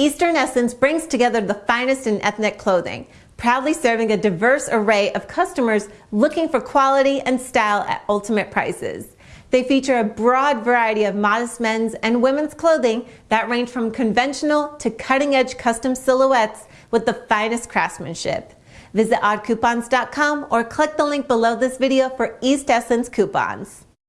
East Essence brings together the finest in ethnic clothing, proudly serving a diverse array of customers looking for quality and style at ultimate prices. They feature a broad variety of modest men's and women's clothing that range from conventional to cutting-edge custom silhouettes with the finest craftsmanship. Visit oddcoupons.com or click the link below this video for East Essence coupons.